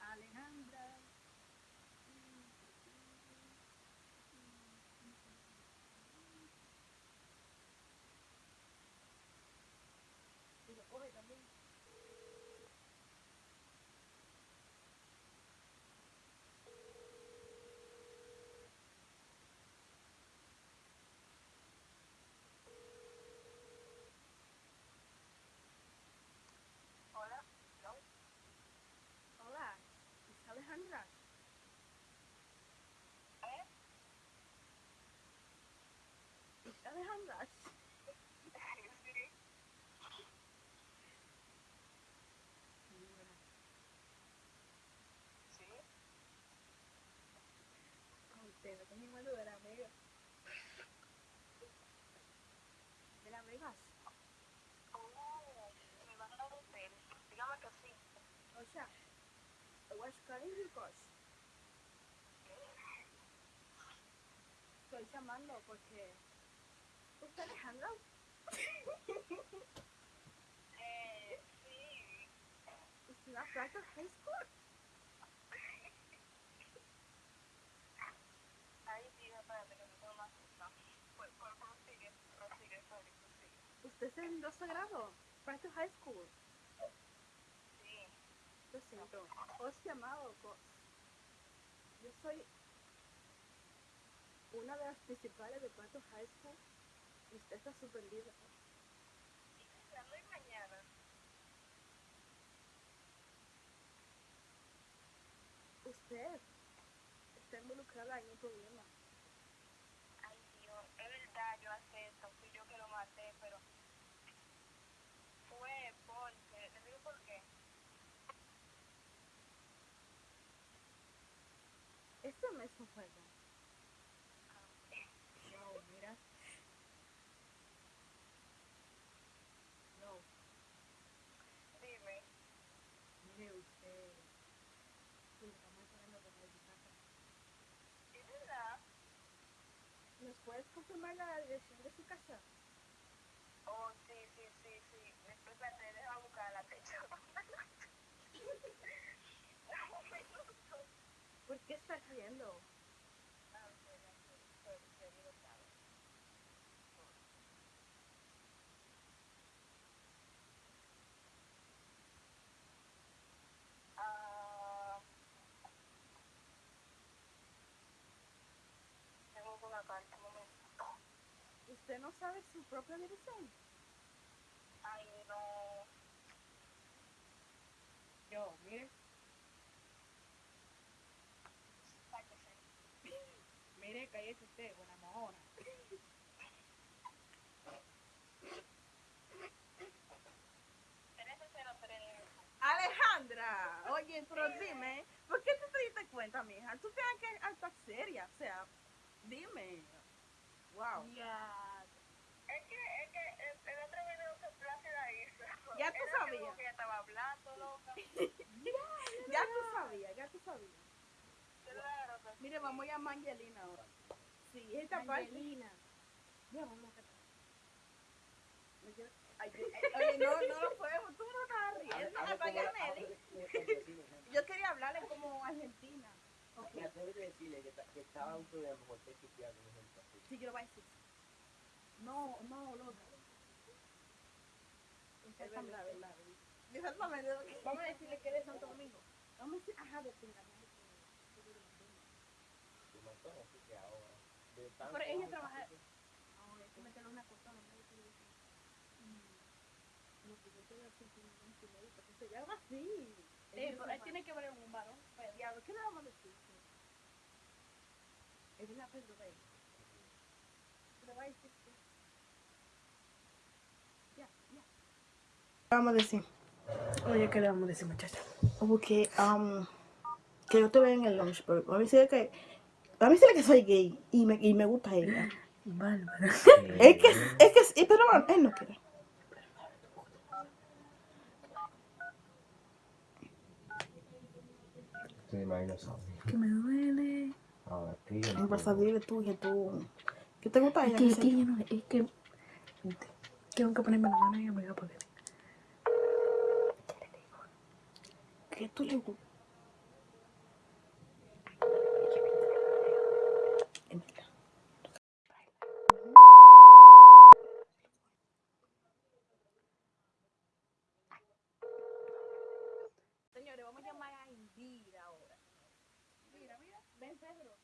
Alejandra. casa. Huascarínicos. Estoy llamando porque... ¿Usted Alejandro? eh, sí. ¿Usted High School? ¿Usted es en 12 grado? Frater High School. Lo siento. Os llamado. Yo soy una de las principales de Practice High School. Y usted está suspendida. Y mañana. Usted está involucrada en un problema. Ay, Dios, es verdad, yo acepto, fui yo que lo maté, pero fue porque, te digo por qué. Este no es un juego. No, mira. No, Dime, mire usted. Sí, estamos esperando por ahí, casa. ¿es verdad? ¿Nos puedes confirmar la dirección de su casa? Oh, sí, sí, sí, sí. Después espérate, déjame buscar la techo. Dame un minuto. ¿Por qué estás riendo? Ah. Ah. ¿Usted no sabe su propia dirección? Ay, no. Yo, mire, mire, cállese usted, buena mojona. Alejandra, oye, pero dime, ¿por qué tú te diste cuenta, mija? Tú tienes que estar seria, o sea, dime. Wow. Ya. Es que, es que el, el otro video que Plácida hizo. Ya tú sabías. que ella estaba hablando, loca. Ya tú sabías, ya tú sabías. Claro que Mire, vamos a llamar a Angelina ahora. Sí, esta parte. Angelina. Ya, vamos a Ay, yo- Oye, no, no lo podemos, tú no estás riendo. Apaga Nelly. Yo quería hablarle como argentina. Me atrevo a decirle que, ta- que estaba un problema con usted por ejemplo. así. sí, yo lo voy a decir. No, no, loca. Es verdad, verdad. Vamos a decirle que es de Santo Domingo. Vamos a decir, ajá, de pinga. Yo me acuerdo, así que ahora. de tanto Pero ella años trabaja- que- Ahora hay que meterle una cosa, no me dice. No, pues yo te voy a decir que no es chileno, porque se llama así. Pero él tiene que ver un varón. Pero, Diablo, ¿qué le vamos a decir? Es una Pedro Rey. Le voy a decir que... Ya, ya. Vamos a decir. Oye, ¿qué le vamos a decir, muchacha? Porque, um, que yo te vea en el lunch, pero a mí que... A mí decirle que soy gay y me, y me gusta ella. Bárbara. Es que, es que, pero bueno, él no quiere. Que me duele. Ahora, que yo En verdad, dile tú que tú... ¿Qué te gusta Es ella? que, no es que yo no, es que tengo que ponerme la mano y amiga porque ¿Qué tú le gusta? Señores, vamos a llamar a Indira ahora. Mira, mira, ven Pedro.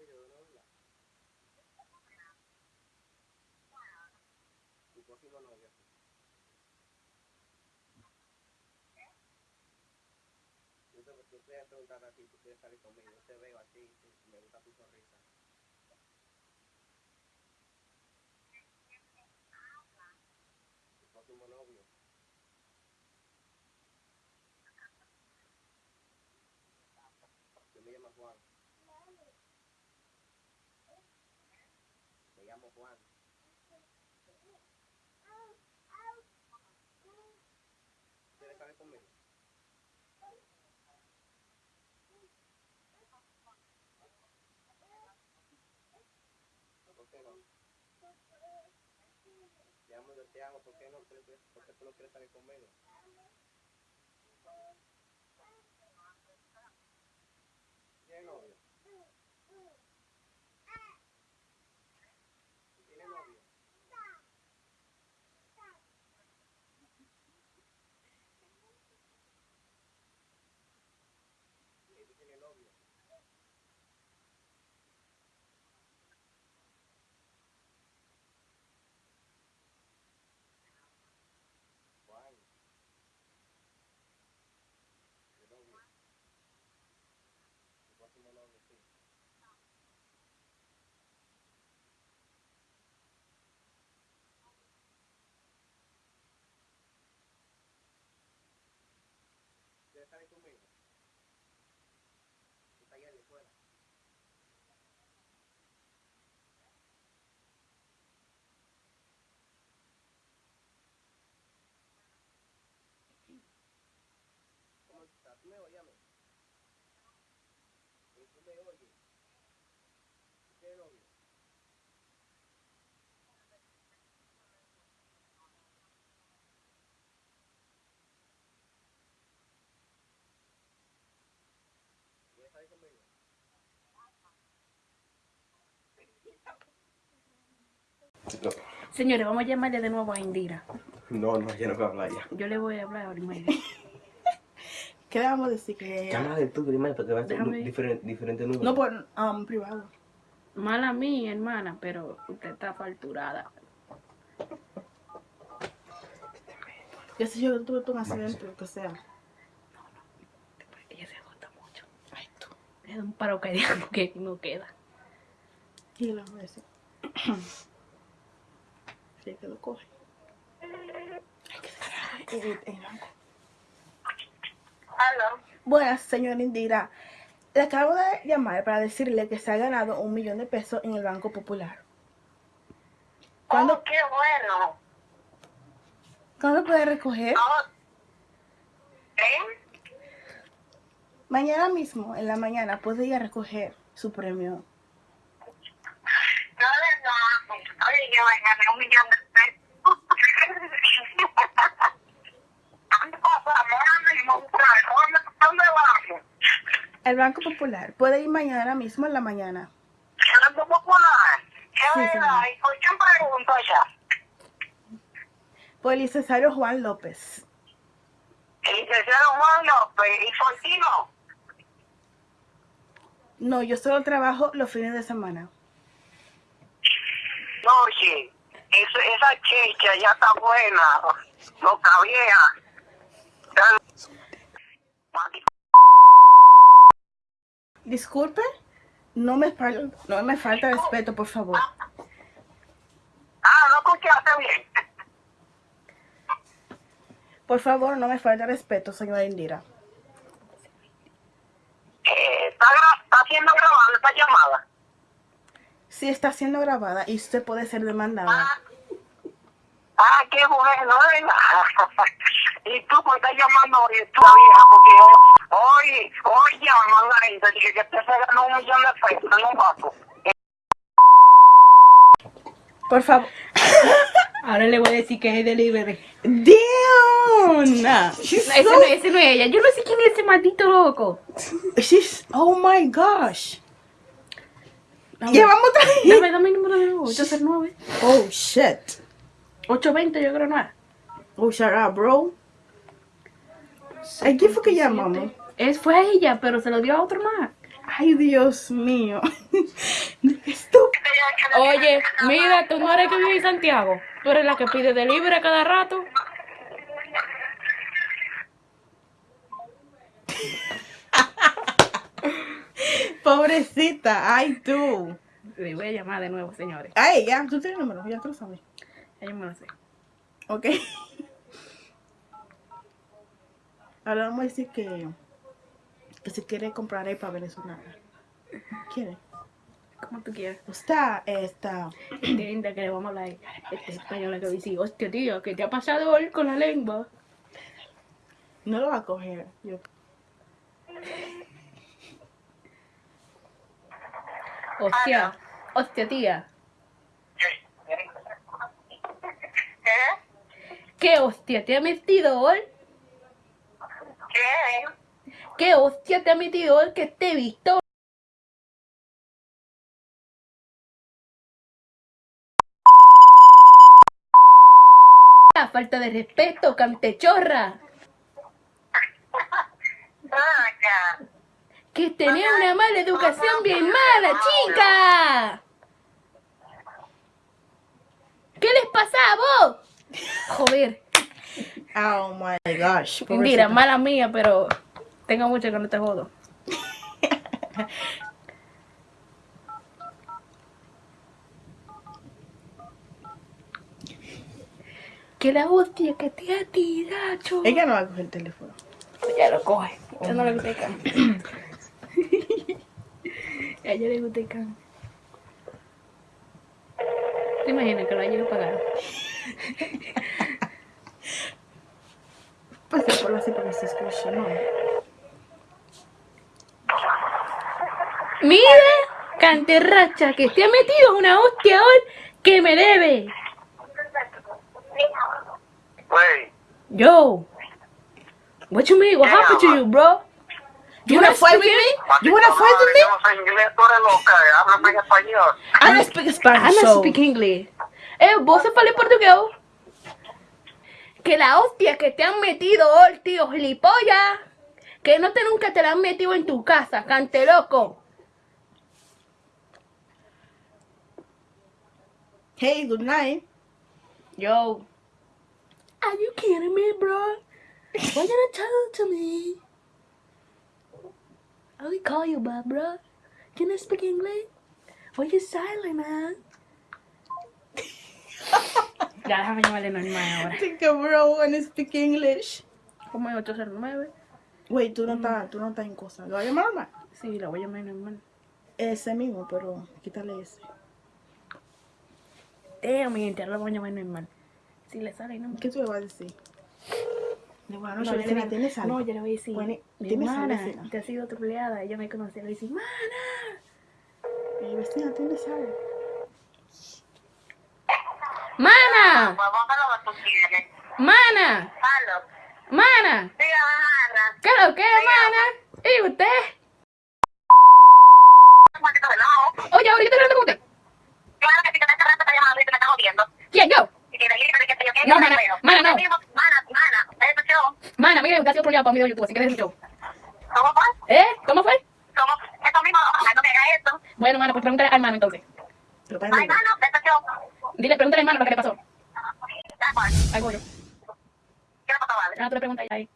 periodo no te voy a preguntar a ti, tú quieres salir conmigo, yo te veo a me gusta tu sonrisa. Tu. Juan. ¿Quieres salir conmigo? ¿Por qué no? Te amo, yo te amo. ¿Por qué no? ¿Por qué tú no quieres salir conmigo? ¿Tienes novio? ¿Tienes novio? Sí, tú tienes novio. Juan. Tu novio. Tu próximo novio, sí. ¿Quieres salir conmigo? Está allá de fuera. ¿Cómo estás? ¿Tú me oyes a mí? Sí, ¿Tú me oyes? ¿Tú tienes novio? ¿Quieres salir conmigo? Señores, vamos a llamarle de nuevo a Indira. No, no, yo no voy a hablar ya. Yo le voy a hablar mismo. ¿Qué le vamos a decir? Que... Llama de tú primero porque va a ser diferente, diferente número. No por um, privado. Mala mía, hermana, pero usted está falturada. Ya sé yo que tuve un accidente, lo que sea. Ella se agota mucho. Ay, tú. Es un paro cardíaco que no queda. Y le vamos a decir. Que lo coge. Buenas, señora Indira. Le acabo de llamar para decirle que se ha ganado un millón de pesos en el Banco Popular. ¿Cuándo, Oh, qué bueno. ¿cuándo puede recoger? Oh, ¿Eh? Mañana mismo, en la mañana, puede ir a recoger su premio. No, no. Oye, yo me gané un millón de pesos. ¿Dónde pasa? Ahora mismo, ¿dónde, ¿dónde vamos? El Banco Popular puede ir mañana mismo en la mañana. El Banco Popular. ¿Qué Sí, verdad? señor. ¿Y por quién pregunto ya? Por el licenciado Juan López. El licenciado Juan López y Fortino. No, yo solo trabajo los fines de semana. Esa checha ya está buena. Boca vieja. Disculpe, no me, no me falta respeto, por favor. Ah, no escuchaste bien. Por favor, no me falta respeto, señora Indira. Eh, está, está siendo grabada esta llamada. Sí está siendo grabada y usted puede ser demandada. Ah, ah qué bueno, ¿verdad? y tú pues estás llamando hoy, tú vieja, porque hoy, hoy llaman la gente, dije que te se ganó un millón de pesos en un banco. Por favor. Ahora le voy a decir que es delivery. Damn! She's Ese no, ese no es ella. Yo no sé quién es ese maldito loco. She's, oh my gosh. Llevamos otra vez. Dame, dame el número de nuevo. 809. Oh shit. 820 yo creo no es. Oh, shut up, bro. ¿A quién fue que llamamos? Es, fue a ella, pero se lo dio a otro más. Ay, Dios mío. Estúpido. Oye, mira, tú no eres que vive en Santiago. Tú eres la que pide delivery cada rato. Pobrecita, ay tú. Le voy a llamar de nuevo, señores. Ay, ya, tú tienes el número, ya tú lo sabes. Ya yo me lo sé. Ok. Ahora vamos a decir que, que si quiere comprar ahí para venezolana. ¿Quiere? Como tú quieras. Está, está. Linda que le vamos a hablar este español que dice, hostia tío, ¿qué te ha pasado hoy con la lengua? No lo va a coger. Yo. Hostia, hostia tía. ¿Qué? ¿Qué hostia te ha metido hoy? ¿Qué? ¿Qué hostia te ha metido hoy que te he visto? La falta de respeto, cantechorra. Que tenés una mala educación bien mala, chica. ¿Qué les pasa a vos? Joder, Oh my gosh. pobrecita. mala mía, pero tengo mucho que no te jodo. Que la hostia que te ha tirado. Ella no va a coger el teléfono. Ya lo coge. No le gusta el can. A ella le gusta el can. ¿Te imaginas que lo haya a pagar? Pasa por la así porque se escucha, ¿no? Mira, canterracha, que te ha metido una hostia hoy que me debe. Yo. What you mean? What happened to you, bro? You wanna fight with me? You wanna fight with me? Yo no sé inglés, tú eres loca. Háblame en español. I don't speak Spanish, I so... don't speak English. Eh, vos se fala portugués. Que la hostia que te han metido hoy, tío gilipollas. Que no te nunca te la han metido en tu casa, cante loco. Hey, good night. Yo. Are you kidding me, bro? Why you not talk to me? I will call you bro. Can you speak English? Why you silent, man? ya, déjame llamarle normal ahora. think a bro wanna speak English. ¿Cómo es 809? Wait, tú no estás, tú no estás en cosa. ¿Lo voy a llamar normal? Sí, la voy a llamar normal. Ese mismo, pero quítale ese. Damn, mi gente, ahora la voy a llamar normal. Si le sale, no. ¿Qué tú le vas a decir? No, yo le ¿tienes algo? no, yo le voy a decir, sal, hermana, vecina. te ha sido troleada, ella me conoce, le voy a decir, mana, vecina, ¿tienes algo? mana, mana, mana, Dígame, Ana. ¿qué es lo que es, mana? ¿Y usted? Un poquito de lado. Oye, ahora yo te hablando con usted. Claro que si te estás está llamando y te me estás jodiendo. ¿Quién, yo? Y que le digas que te yo qué, No, yo mana, te veo. mana, no. Ahora mismo, Mana, mana, eso yo. Mana, mira, usted ha sido troleado para un video de YouTube, así que. ¿Cómo fue? ¿Eh? ¿Cómo fue? ¿Cómo? Eso mismo, ojalá no me haga esto. Bueno, pues pregúntale al hermano entonces. Ay, mano, eso yo. Dile, pregúntale al hermano lo que le pasó. Yo. ¿Qué le pasó, vale? Ah, tú le preguntas ahí.